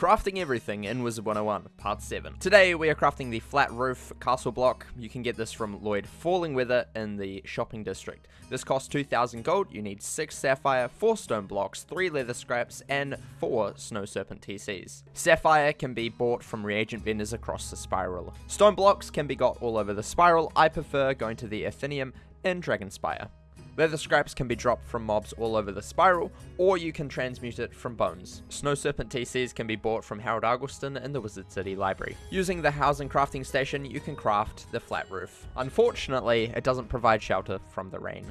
Crafting Everything in Wizard 101, Part 7. Today we are crafting the flat roof castle block. You can get this from Lloyd Falling Weather in the shopping district. This costs 2000 gold, you need 6 sapphire, 4 stone blocks, 3 leather scraps, and 4 snow serpent TCs. Sapphire can be bought from reagent vendors across the spiral. Stone blocks can be got all over the spiral, I prefer going to the Athenaeum in Dragonspire. Leather scraps can be dropped from mobs all over the spiral, or you can transmute it from bones. Snow Serpent TCs can be bought from Harold Argleston in the Wizard City Library. Using the housing crafting station, you can craft the flat roof. Unfortunately, it doesn't provide shelter from the rain.